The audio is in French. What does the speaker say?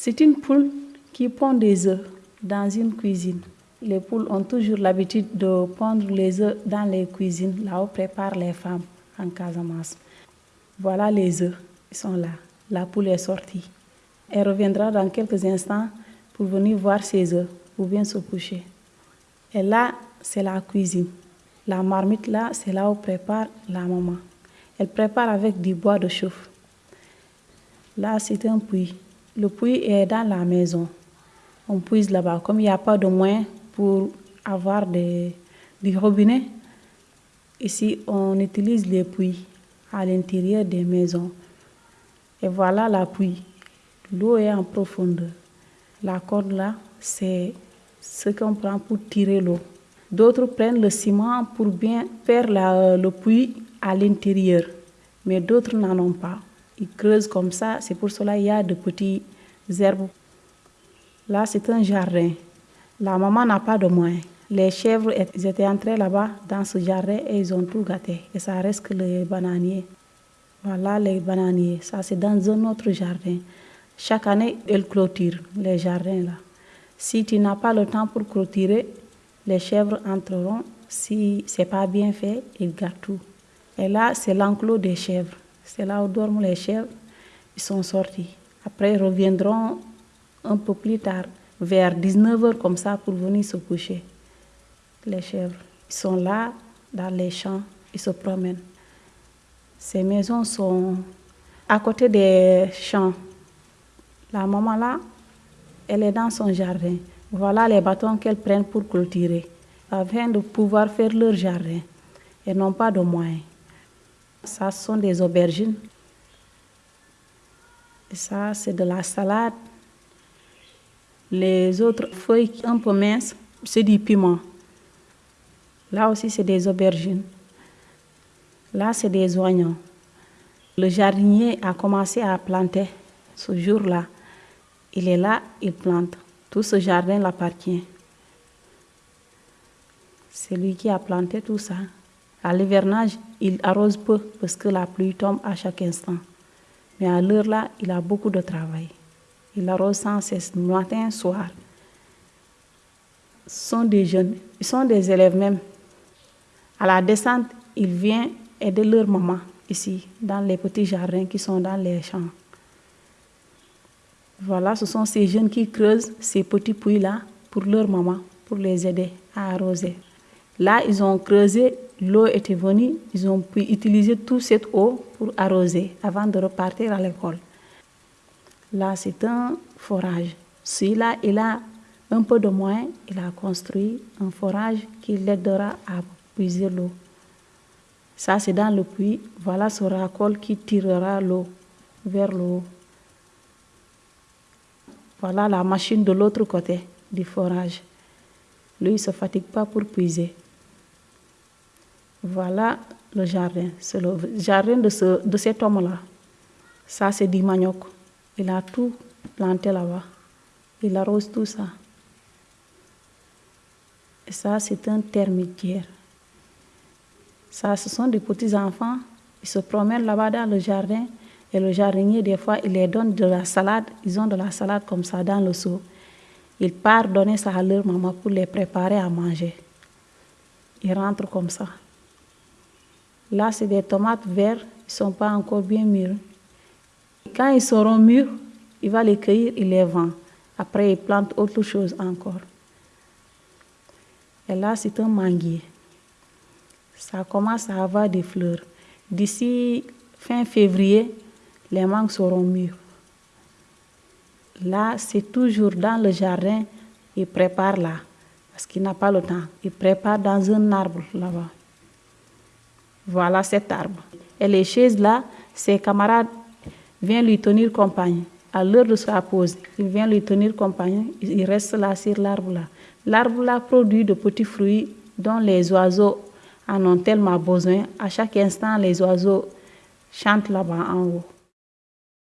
C'est une poule qui pond des œufs dans une cuisine. Les poules ont toujours l'habitude de pondre les œufs dans les cuisines, là où préparent les femmes en Casamance. Voilà les œufs, ils sont là. La poule est sortie. Elle reviendra dans quelques instants pour venir voir ses œufs ou bien se coucher. Et là, c'est la cuisine. La marmite là, c'est là où prépare la maman. Elle prépare avec du bois de chauffe. Là, c'est un puits. Le puits est dans la maison. On puise là-bas. Comme il n'y a pas de moyens pour avoir des, du robinet, ici, on utilise les puits à l'intérieur des maisons. Et voilà la puits. L'eau est en profondeur. La corde là, c'est ce qu'on prend pour tirer l'eau. D'autres prennent le ciment pour bien faire le puits à l'intérieur, mais d'autres n'en ont pas. Ils creusent comme ça, c'est pour cela qu'il y a de petits herbes. Là, c'est un jardin. La maman n'a pas de moyens. Les chèvres étaient entrées là-bas dans ce jardin et ils ont tout gâté. Et ça reste que les bananiers. Voilà les bananiers. Ça, c'est dans un autre jardin. Chaque année, elles clôturent les jardins là. Si tu n'as pas le temps pour clôturer, les chèvres entreront. Si c'est pas bien fait, ils gardent tout. Et là, c'est l'enclos des chèvres. C'est là où dorment les chèvres. Ils sont sortis. Après, ils reviendront un peu plus tard, vers 19h comme ça, pour venir se coucher. Les chèvres, ils sont là, dans les champs, ils se promènent. Ces maisons sont à côté des champs. La maman là, elle est dans son jardin. Voilà les bâtons qu'elles prennent pour clôturer, afin de pouvoir faire leur jardin. Elles n'ont pas de moyens. Ça, sont des aubergines. Et ça, c'est de la salade. Les autres feuilles un peu minces, c'est du piment. Là aussi, c'est des aubergines. Là, c'est des oignons. Le jardinier a commencé à planter ce jour-là. Il est là, il plante. Tout ce jardin l'appartient. C'est lui qui a planté tout ça. À l'hivernage, il arrose peu parce que la pluie tombe à chaque instant. Mais à l'heure là, il a beaucoup de travail. Il arrose sans cesse, matin, soir. Ce sont des jeunes, ils sont des élèves même. À la descente, il vient aider leur maman ici, dans les petits jardins qui sont dans les champs. Voilà, ce sont ces jeunes qui creusent ces petits puits-là pour leur maman, pour les aider à arroser. Là, ils ont creusé, l'eau était venue, ils ont pu utiliser toute cette eau pour arroser avant de repartir à l'école. Là, c'est un forage. Celui-là, il a un peu de moyens, il a construit un forage qui l'aidera à puiser l'eau. Ça, c'est dans le puits. Voilà ce racole qui tirera l'eau vers le. Voilà la machine de l'autre côté du forage. Lui, il ne se fatigue pas pour puiser. Voilà le jardin. C'est le jardin de, ce, de cet homme-là. Ça, c'est du manioc. Il a tout planté là-bas. Il arrose tout ça. Et ça, c'est un termitière. Ça, ce sont des petits-enfants. Ils se promènent là-bas dans le jardin. Et le jardinier, des fois, il les donne de la salade. Ils ont de la salade comme ça dans le seau. Il part donner ça à leur maman pour les préparer à manger. Ils rentrent comme ça. Là, c'est des tomates vertes. Ils ne sont pas encore bien mûrs. Quand ils seront mûrs, il va les cueillir, il les vend. Après, il plante autre chose encore. Et là, c'est un manguier. Ça commence à avoir des fleurs. D'ici fin février, les mangues seront mûres. Là, c'est toujours dans le jardin, il prépare là, parce qu'il n'a pas le temps. Il prépare dans un arbre là-bas. Voilà cet arbre. Et les chaises là, ses camarades viennent lui tenir compagnie. À l'heure de sa pause, il vient lui tenir compagnie. Il reste là sur l'arbre là. L'arbre là produit de petits fruits dont les oiseaux en ont tellement besoin. À chaque instant, les oiseaux chantent là-bas en haut.